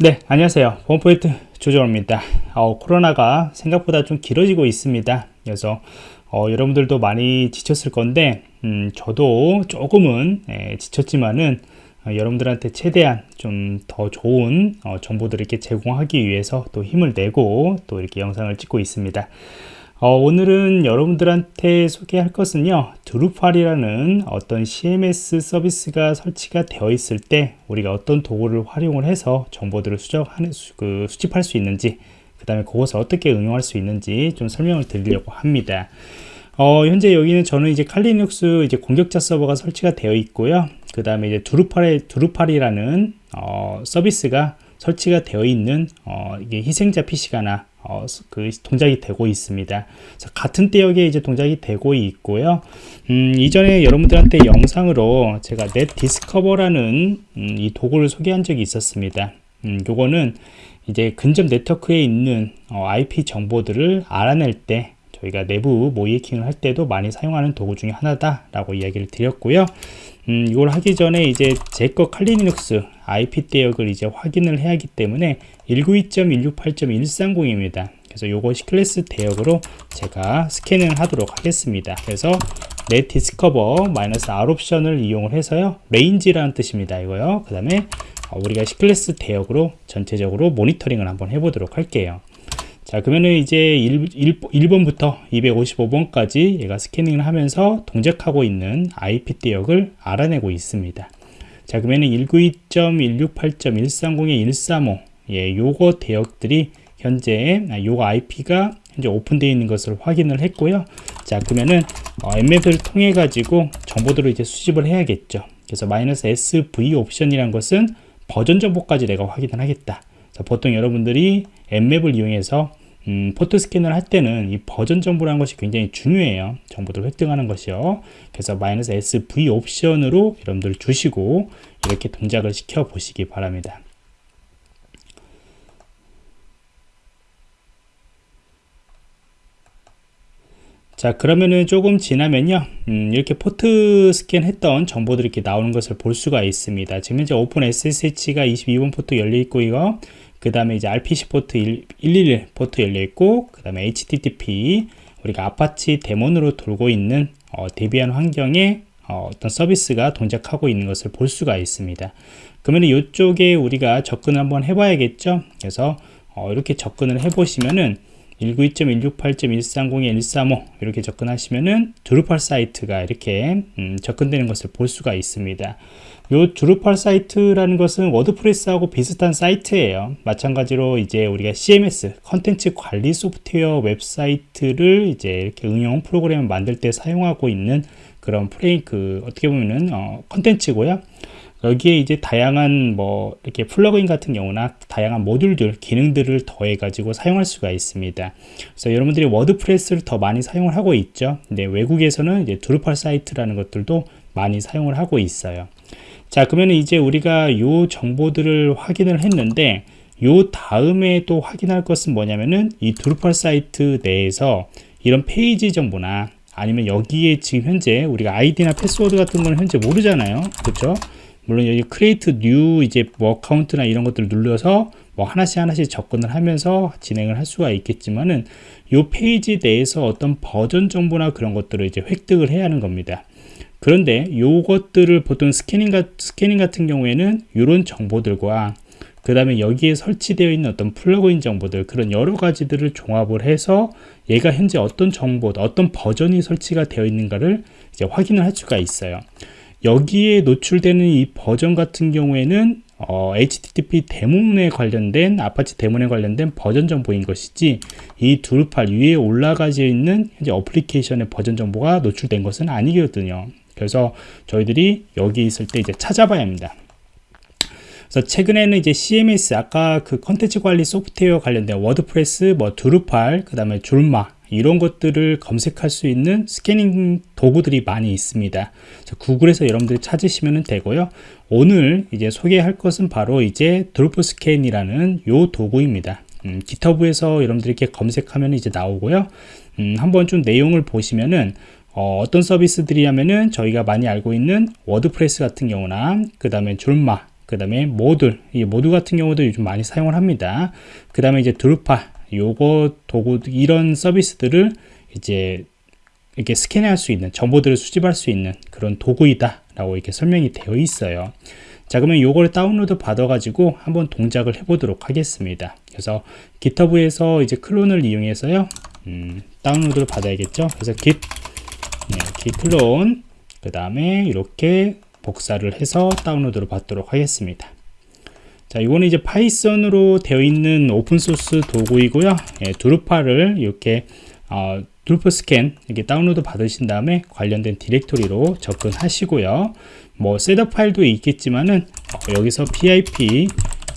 네 안녕하세요. 보안포인트 조정호입니다. 어, 코로나가 생각보다 좀 길어지고 있습니다. 그래서 어, 여러분들도 많이 지쳤을 건데 음, 저도 조금은 예, 지쳤지만은 어, 여러분들한테 최대한 좀 더 좋은 어, 정보들을 이렇게 제공하기 위해서 또 힘을 내고 또 이렇게 영상을 찍고 있습니다 어, 오늘은 여러분들한테 소개할 것은요 드루팔이라는 어떤 CMS 서비스가 설치가 되어 있을 때 우리가 어떤 도구를 활용을 해서 정보들을 수적하는 그 수집할 수 있는지 그 다음에 그것을 어떻게 응용할 수 있는지 좀 설명을 드리려고 합니다. 어, 현재 여기는 저는 이제 칼리눅스 이제 공격자 서버가 설치가 되어 있고요. 그 다음에 이제 두루팔의 두루팔이라는 어, 서비스가 설치가 되어 있는 어, 이게 희생자 PC가나 어, 그 동작이 되고 있습니다. 같은 대역에 이제 동작이 되고 있고요. 음, 이전에 여러분들한테 영상으로 제가 넷 디스커버라는 음, 이 도구를 소개한 적이 있었습니다. 음, 요거는 이제 근접 네트워크에 있는 어, IP 정보들을 알아낼 때 저희가 내부 모의해킹을 할 때도 많이 사용하는 도구 중에 하나다라고 이야기를 드렸고요. 음, 이걸 하기 전에 이제 제거 칼리눅스 IP 대역을 이제 확인을 해야 하기 때문에 192.168.130입니다. 그래서 요것 C 클래스 대역으로 제가 스캐닝을 하도록 하겠습니다. 그래서 netdiscover 마이너스 R 옵션을 이용을 해서요. range라는 뜻입니다. 이거요. 그 다음에 우리가 C클래스 대역으로 전체적으로 모니터링을 한번 해보도록 할게요. 자 그러면은 이제 1, 1, 번부터 255번까지 얘가 스캐닝을 하면서 동작하고 있는 IP 대역을 알아내고 있습니다. 자 그러면은 192.168.130의 135 예, 요거 대역들이 현재 아, 요거 IP가 현재 오픈되어 있는 것을 확인을 했고요. 자 그러면은 어, 엠맵을 통해 가지고 정보들을 이제 수집을 해야겠죠. 그래서 마이너스 SV 옵션이란 것은 버전 정보까지 내가 확인을 하겠다. 자, 보통 여러분들이 Nmap을 이용해서 음, 포트 스캔을 할 때는 이 버전 정보라는 것이 굉장히 중요해요. 정보들을 획득하는 것이요. 그래서 마이너스 sV 옵션으로 여러분들 주시고 이렇게 동작을 시켜 보시기 바랍니다. 자 그러면은 조금 지나면요 음, 이렇게 포트 스캔 했던 정보들이 이렇게 나오는 것을 볼 수가 있습니다 지금 현재 OpenSSH가 22번 포트 열려 있고 이거 그 다음에 이제 RPC 포트 111 포트 열려 있고 그 다음에 HTTP 우리가 Apache daemon으로 돌고 있는 어, Debian 환경에 어, 떤 서비스가 동작하고 있는 것을 볼 수가 있습니다. 그러면 이쪽에 우리가 접근을 한번 해 봐야겠죠? 그래서 어, 이렇게 접근을 해 보시면은 192.168.130.135 이렇게 접근하시면은 Drupal 사이트가 이렇게 음, 접근되는 것을 볼 수가 있습니다. 요 Drupal 사이트라는 것은 WordPress하고 비슷한 사이트예요. 마찬가지로 이제 우리가 CMS 컨텐츠 관리 소프트웨어 웹사이트를 이제 이렇게 응용 프로그램을 만들 때 사용하고 있는 그런 프레임 그 어떻게 보면은 어, 컨텐츠고요. 여기에 이제 다양한 뭐 이렇게 플러그인 같은 경우나 다양한 모듈들 기능들을 더해 가지고 사용할 수가 있습니다. 그래서 여러분들이 WordPress를 더 많이 사용을 하고 있죠. 근데 외국에서는 이제 Drupal 사이트라는 것들도 많이 사용을 하고 있어요. 자 그러면 이제 우리가 요 정보들을 확인을 했는데 요 다음에 또 확인할 것은 뭐냐면은 이 Drupal 사이트 내에서 이런 페이지 정보나 아니면 여기에 지금 현재 우리가 아이디나 패스워드 같은 거는 현재 모르잖아요. 그렇죠 물론 여기 create new 이제 뭐 account나 이런 것들을 눌러서 뭐 하나씩 하나씩 접근을 하면서 진행을 할 수가 있겠지만은 이 페이지 내에서 어떤 버전 정보나 그런 것들을 이제 획득을 해야 하는 겁니다. 그런데 이것들을 보통 스캐닝, 가, 스캐닝 같은 경우에는 이런 정보들과 그 다음에 여기에 설치되어 있는 어떤 플러그인 정보들 그런 여러 가지들을 종합을 해서 얘가 현재 어떤 정보 어떤 버전이 설치가 되어 있는가를 이제 확인을 할 수가 있어요 여기에 노출되는 이 버전 같은 경우에는 어, HTTP 데몬에 관련된 아파치 데몬에 관련된 버전 정보인 것이지 이 두루팔 위에 올라가져 있는 현재 어플리케이션의 버전 정보가 노출된 것은 아니거든요. 그래서 저희들이 여기 있을 때 이제 찾아봐야 합니다. 그래서 최근에는 이제 CMS 아까 그 컨텐츠 관리 소프트웨어 관련된 워드프레스, 뭐 두루팔, 그 다음에 줄마 이런 것들을 검색할 수 있는 스캐닝 도구들이 많이 있습니다. 구글에서 여러분들이 찾으시면 되고요. 오늘 이제 소개할 것은 바로 이제 드로프 스캔이라는 요 도구입니다. 음, 기터브에서 여러분들이 이렇게 검색하면 이제 나오고요. 음, 한번 좀 내용을 보시면은 어, 떤 서비스들이냐면은 저희가 많이 알고 있는 워드프레스 같은 경우나 그 다음에 졸마 그 다음에 모듈 이 모듈 같은 경우도 요즘 많이 사용을 합니다 그 다음에 이제 드루파 요거 도구 이런 서비스들을 이제 이렇게 스캔할 수 있는 정보들을 수집할 수 있는 그런 도구이다 라고 이렇게 설명이 되어 있어요. 자 그러면 요거를 다운로드 받아 가지고 한번 동작을 해 보도록 하겠습니다. 그래서 GitHub에서 이제 클론을 이용해서요 음, 다운로드를 받아야겠죠? 그래서 git 네, git 클론 그 다음에 이렇게 복사를 해서 다운로드를 받도록 하겠습니다 자 이거는 이제 파이썬으로 되어 있는 오픈소스 도구이고요 예, 두루파를 이렇게 어, 드루프 스캔 이렇게 다운로드 받으신 다음에 관련된 디렉토리로 접근하시고요. 뭐 셋업 파일도 있겠지만은 어, 여기서 pip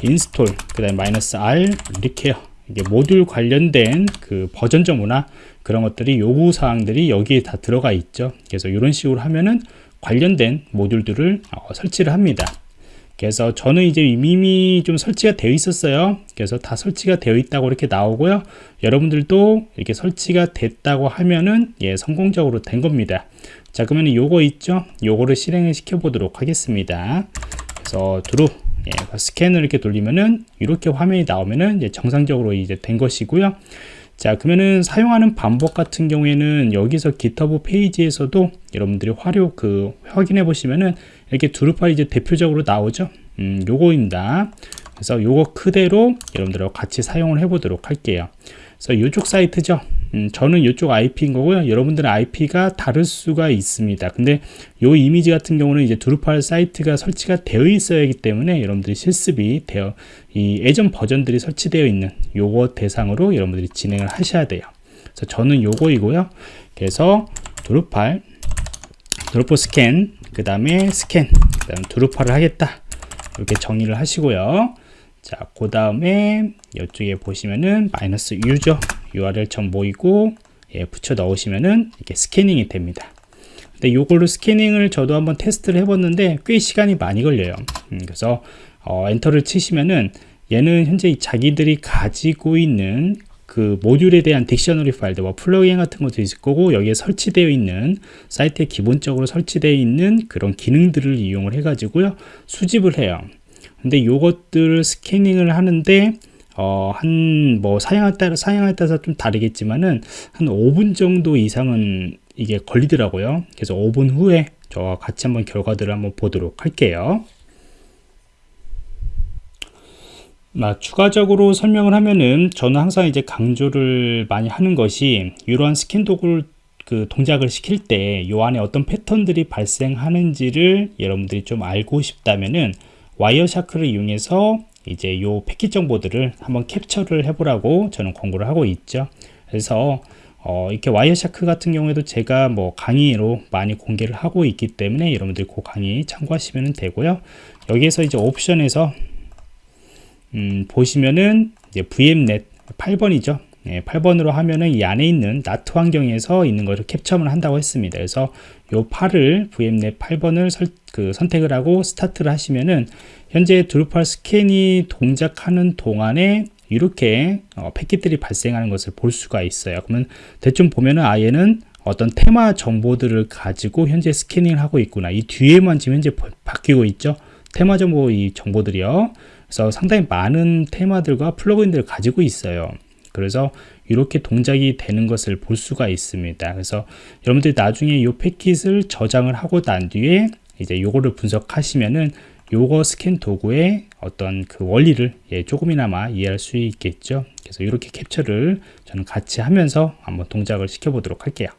install 그다음에 마이너스 r 이렇게 이게 모듈 관련된 그 버전 정보나 그런 것들이 요구 사항들이 여기에 다 들어가 있죠. 그래서 이런 식으로 하면은 관련된 모듈들을 어, 설치를 합니다. 그래서 저는 이제 이미 좀 설치가 되어 있었어요. 그래서 다 설치가 되어 있다고 이렇게 나오고요. 여러분들도 이렇게 설치가 됐다고 하면은 예 성공적으로 된 겁니다. 자 그러면 요거 있죠? 요거를 실행을 시켜 보도록 하겠습니다. 그래서 드루 예, 스캔을 이렇게 돌리면은 이렇게 화면이 나오면은 이제 정상적으로 이제 된 것이고요. 자 그러면은 사용하는 방법 같은 경우에는 여기서 GitHub 페이지에서도 여러분들이 화료 그 확인해 보시면은 이렇게 두루파 이제 대표적으로 나오죠? 음, 요거입니다. 그래서 요거 그대로 여러분들하고 같이 사용을 해 보도록 할게요. 그래서 이쪽 사이트죠? 음, 저는 이쪽 IP인 거고요. 여러분들은 IP가 다를 수가 있습니다. 근데 요 이미지 같은 경우는 이제 두루팔 사이트가 설치가 되어 있어야 하기 때문에 여러분들이 실습이 되어 이 예전 버전들이 설치되어 있는 요거 대상으로 여러분들이 진행을 하셔야 돼요. 그래서 저는 요거이고요. 그래서 두루팔 드로프 스캔 그 다음에 스캔 그 다음 두루파를 하겠다 이렇게 정의를 하시고요 자, 그 다음에 이쪽에 보시면은 마이너스 유저 URL 점 모이고 예, 붙여 넣으시면은 이렇게 스캐닝이 됩니다. 근데 요걸로 스캐닝을 저도 한번 테스트를 해봤는데 꽤 시간이 많이 걸려요. 음, 그래서 어, 엔터를 치시면은 얘는 현재 자기들이 가지고 있는 그 모듈에 대한 딕셔너리 파일들, 뭐 플러그인 같은 것도 있을 거고 여기에 설치되어 있는 사이트에 기본적으로 설치되어 있는 그런 기능들을 이용을 해 가지고요 수집을 해요. 근데 요것들을 스캐닝을 하는데 어, 한, 뭐, 사양에 따라, 사양에 따라서 좀 다르겠지만은, 한 5분 정도 이상은 이게 걸리더라고요. 그래서 5분 후에 저와 같이 한번 결과들을 한번 보도록 할게요. 아, 추가적으로 설명을 하면은, 저는 항상 이제 강조를 많이 하는 것이, 이러한 스캔 도구를 그 동작을 시킬 때, 요 안에 어떤 패턴들이 발생하는지를 여러분들이 좀 알고 싶다면은, 와이어샤크를 이용해서 이제 요 패킷 정보들을 한번 캡처를 해보라고 저는 권고를 하고 있죠. 그래서 어, 이렇게 와이어샤크 같은 경우에도 제가 뭐 강의로 많이 공개를 하고 있기 때문에 여러분들 그 강의 참고하시면 되고요. 여기에서 이제 옵션에서 음, 보시면은 이제 VMnet 8번이죠. 네, 8번으로 하면은 이 안에 있는 나트 환경에서 있는 것을 캡처를 한다고 했습니다. 그래서 요 8을 VMnet 8번을 설, 그 선택을 하고 스타트를 하시면은 현재 드루팔 스캔이 동작하는 동안에 이렇게 어, 패킷들이 발생하는 것을 볼 수가 있어요. 그러면 대충 보면은 아예는 어떤 테마 정보들을 가지고 현재 스캐닝을 하고 있구나. 이 뒤에만 지금 현재 바뀌고 있죠. 테마 정보 이 정보들이요. 그래서 상당히 많은 테마들과 플러그인들을 가지고 있어요. 그래서 이렇게 동작이 되는 것을 볼 수가 있습니다. 그래서 여러분들이 나중에 이 패킷을 저장을 하고 난 뒤에 이제 요거를 분석하시면은 요거 스캔 도구의 어떤 그 원리를 예, 조금이나마 이해할 수 있겠죠. 그래서 이렇게 캡처를 저는 같이 하면서 한번 동작을 시켜 보도록 할게요.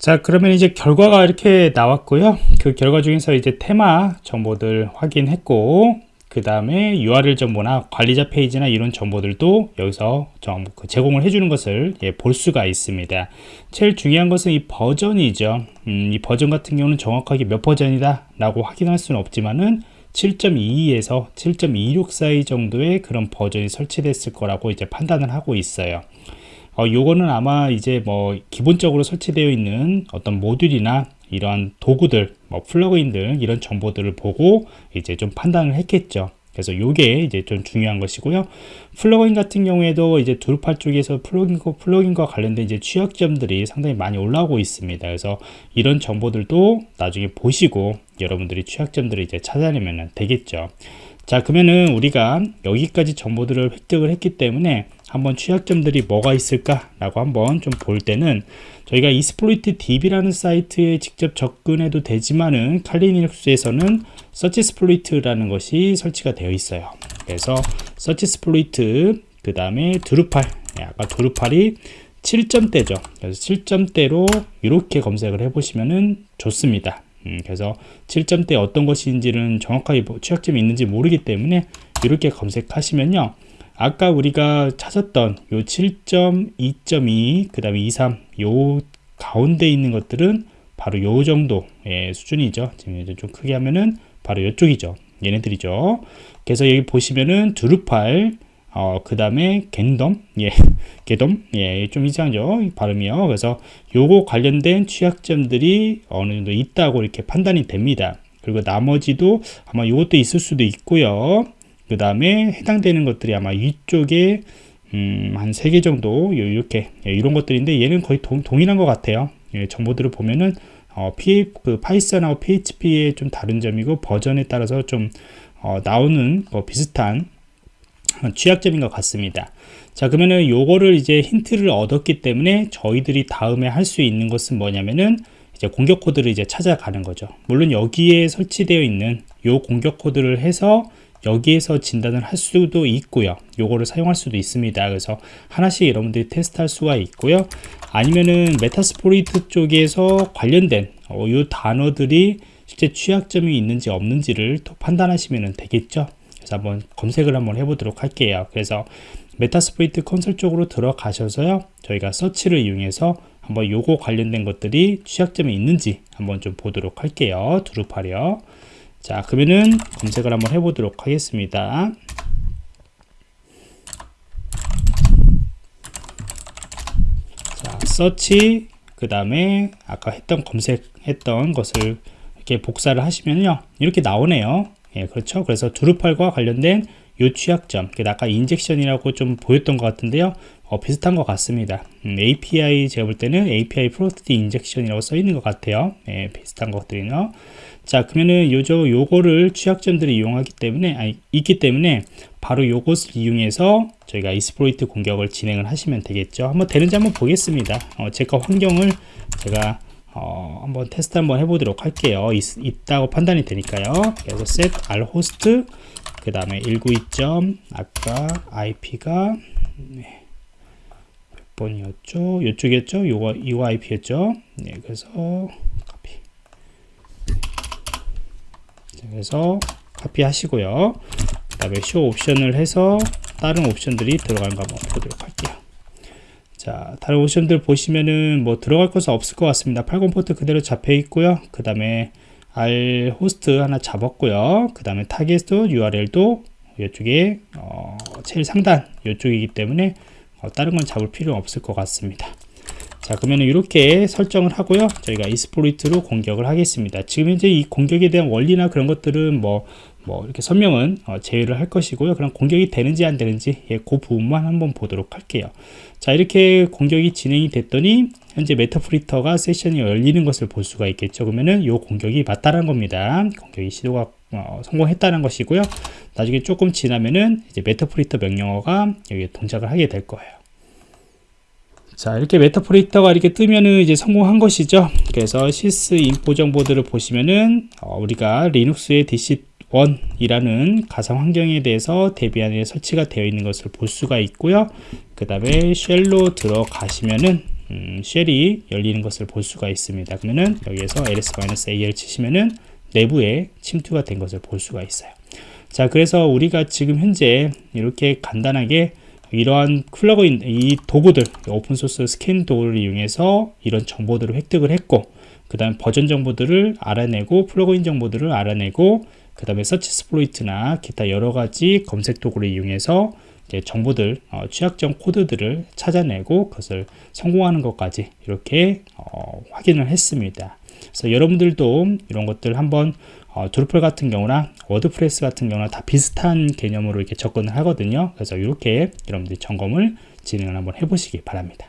자 그러면 이제 결과가 이렇게 나왔고요 그 결과 중에서 이제 테마 정보들 확인했고 그 다음에 URL 정보나 관리자 페이지나 이런 정보들도 여기서 그 제공을 해주는 것을 예, 볼 수가 있습니다. 제일 중요한 것은 이 버전이죠. 음, 이 버전 같은 경우는 정확하게 몇 버전이다 라고 확인할 수는 없지만은 7.22에서 7.26 사이 정도의 그런 버전이 설치됐을 거라고 이제 판단을 하고 있어요. 어, 요거는 아마 이제 뭐 기본적으로 설치되어 있는 어떤 모듈이나 이러한 도구들, 뭐 플러그인들 이런 정보들을 보고 이제 좀 판단을 했겠죠. 그래서 요게 이제 좀 중요한 것이고요. 플러그인 같은 경우에도 이제 드루팔 쪽에서 플러그인과, 플러그인과 관련된 이제 취약점들이 상당히 많이 올라오고 있습니다. 그래서 이런 정보들도 나중에 보시고 여러분들이 취약점들을 이제 찾아내면 되겠죠. 자, 그러면은 우리가 여기까지 정보들을 획득을 했기 때문에 한번 취약점들이 뭐가 있을까 라고 한번 좀 볼 때는 저희가 이스플로이트 DB라는 사이트에 직접 접근해도 되지만은 칼리닉스에서는 서치 스플로이트라는 것이 설치가 되어 있어요. 그래서 서치 스플로이트 그 다음에 드루팔 네, 아까 드루팔이 7점대죠. 그래서 7점대로 이렇게 검색을 해보시면은 좋습니다. 음, 그래서 7점대 어떤 것인지는 정확하게 뭐 취약점이 있는지 모르기 때문에 이렇게 검색하시면요. 아까 우리가 찾았던 요 7.2.2, 그 다음에 23, 요 가운데 있는 것들은 바로 요 정도의 수준이죠. 지금 좀 크게 하면은 바로 이쪽이죠. 얘네들이죠. 그래서 여기 보시면은 두루팔, 어, 그 다음에 겐덤, 예, 게덤, 예, 좀 이상하죠. 발음이요. 그래서 요거 관련된 취약점들이 어느 정도 있다고 이렇게 판단이 됩니다. 그리고 나머지도 아마 요것도 있을 수도 있고요. 그 다음에 해당되는 것들이 아마 위쪽에 음, 한세개 정도 이렇게. 예, 이런 것들인데 얘는 거의 동, 동일한 것 같아요. 예, 정보들을 보면은 어, P, 그 파이썬하고 PHP의 좀 다른 점이고 버전에 따라서 좀 어, 나오는 어, 비슷한 취약점인 것 같습니다. 자 그러면은 요거를 이제 힌트를 얻었기 때문에 저희들이 다음에 할 수 있는 것은 뭐냐면은 이제 공격 코드를 이제 찾아가는 거죠. 물론 여기에 설치되어 있는 요 공격 코드를 해서 여기에서 진단을 할 수도 있고요. 요거를 사용할 수도 있습니다. 그래서 하나씩 여러분들이 테스트할 수가 있고요. 아니면은 메타스포리트 쪽에서 관련된 어, 요 단어들이 실제 취약점이 있는지 없는지를 또 판단하시면 되겠죠? 그래서 한번 검색을 한번 해보도록 할게요. 그래서 메타스포리트 컨설 쪽으로 들어가셔서요. 저희가 서치를 이용해서 한번 요거 관련된 것들이 취약점이 있는지 한번 좀 보도록 할게요. 두루파려 자 그러면은 검색을 한번 해보도록 하겠습니다. 자 서치 그 다음에 아까 했던 검색했던 것을 이렇게 복사를 하시면요. 이렇게 나오네요. 예 그렇죠? 그래서 두루팔과 관련된 요 취약점 아까 인젝션이라고 좀 보였던 것 같은데요. 어, 비슷한 것 같습니다. 음, API 제가 볼 때는 API 프로스트 인젝션이라고 써 있는 것 같아요. 예, 비슷한 것들이요 자 그러면은 요저 요거를 취약점들을 이용하기 때문에 아니, 있기 때문에 바로 요것을 이용해서 저희가 이스플로이트 공격을 진행을 하시면 되겠죠. 한번 되는지 한번 보겠습니다. 어, 제가 환경을 제가 어, 한번 테스트 한번 해보도록 할게요. 있, 있다고 판단이 되니까요. 그래서 set r host 그 다음에 192점 아까 IP가 네, 몇 번이었죠? 이쪽이었죠? 요거 이거 IP였죠? 네 그래서 그래서 카피 하시고요. 그 다음에 쇼 옵션을 해서 다른 옵션들이 들어가는가 한번 보도록 할게요. 자 다른 옵션들 보시면은 뭐 들어갈 것은 없을 것 같습니다. 80 포트 그대로 잡혀 있고요. 그 다음에 R 호스트 하나 잡았고요. 그 다음에 타겟도 URL도 이쪽에 어, 제일 상단 이쪽이기 때문에 어, 다른 건 잡을 필요 없을 것 같습니다 자 그러면 이렇게 설정을 하고요. 저희가 이스플로이트로 공격을 하겠습니다. 지금 현재 이 공격에 대한 원리나 그런 것들은 뭐, 뭐 이렇게 설명은 어, 제외를 할 것이고요. 그럼 공격이 되는지 안 되는지 예, 그 부분만 한번 보도록 할게요. 자 이렇게 공격이 진행이 됐더니 현재 메타프리터가 세션이 열리는 것을 볼 수가 있겠죠. 그러면은 이 공격이 맞다는 겁니다. 공격이 시도가 어, 성공했다는 것이고요. 나중에 조금 지나면은 이제 메타프리터 명령어가 여기 동작을 하게 될 거예요 자 이렇게 메타프리터가 이렇게 뜨면은 이제 성공한 것이죠. 그래서 시스 인포 정보들을 보시면은 어, 우리가 리눅스의 DC1 이라는 가상 환경에 대해서 데비안에 설치가 되어 있는 것을 볼 수가 있고요. 그 다음에 shell로 들어가시면은 음, shell이 열리는 것을 볼 수가 있습니다. 그러면은 여기에서 ls-al 치시면은 내부에 침투가 된 것을 볼 수가 있어요. 자 그래서 우리가 지금 현재 이렇게 간단하게 이러한 플러그인 이 도구들 오픈소스 스캔 도구를 이용해서 이런 정보들을 획득을 했고 그 다음 버전 정보들을 알아내고 플러그인 정보들을 알아내고 그 다음에 searchsploit이나 기타 여러가지 검색 도구를 이용해서 정보들 어, 취약점 코드들을 찾아내고 그것을 성공하는 것까지 이렇게 어, 확인을 했습니다. 그래서 여러분들도 이런 것들 한번 어, Drupal 같은 경우나 WordPress 같은 경우나 다 비슷한 개념으로 이렇게 접근을 하거든요. 그래서 이렇게 여러분들이 점검을 진행을 한번 해보시기 바랍니다.